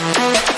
Música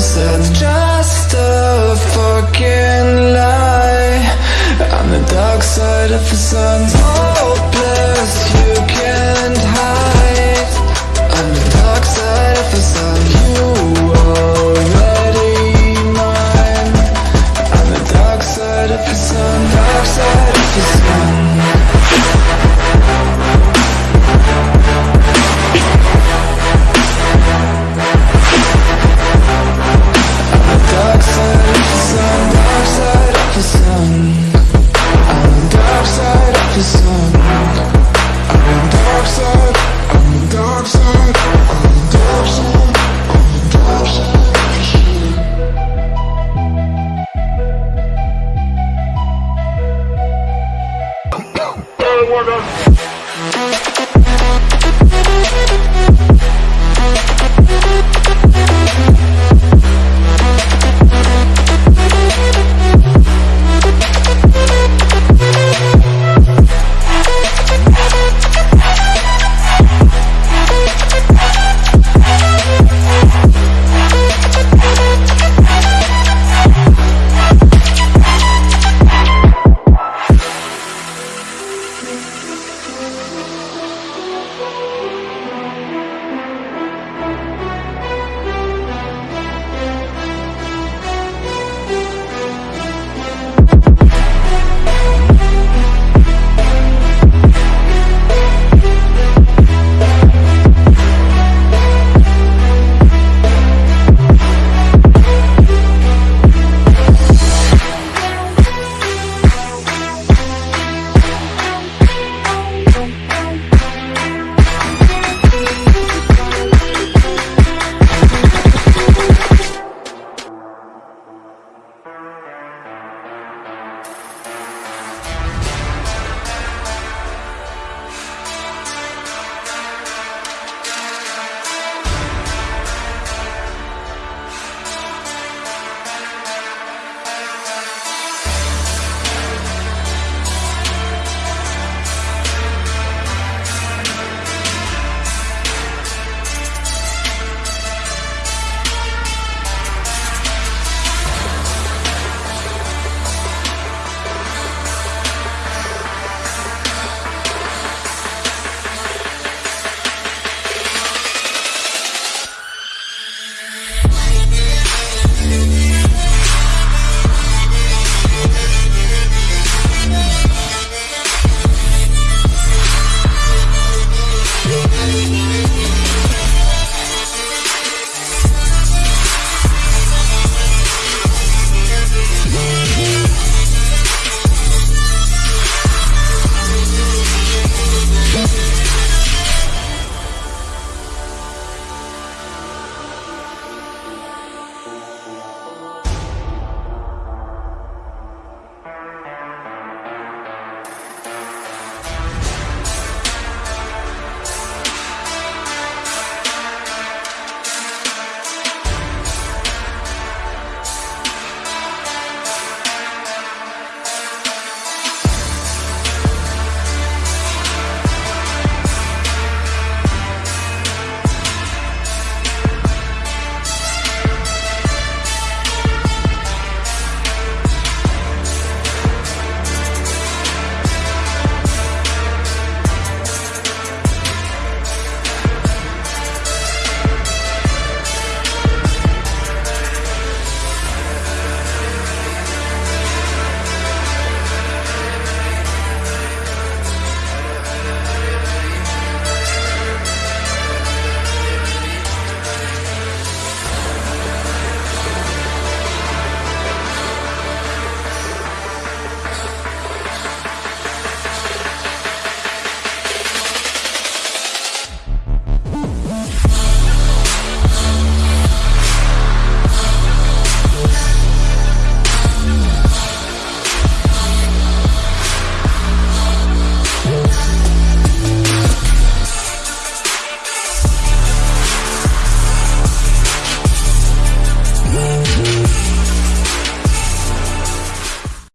surface just a fucking lie. On the dark side of the sun.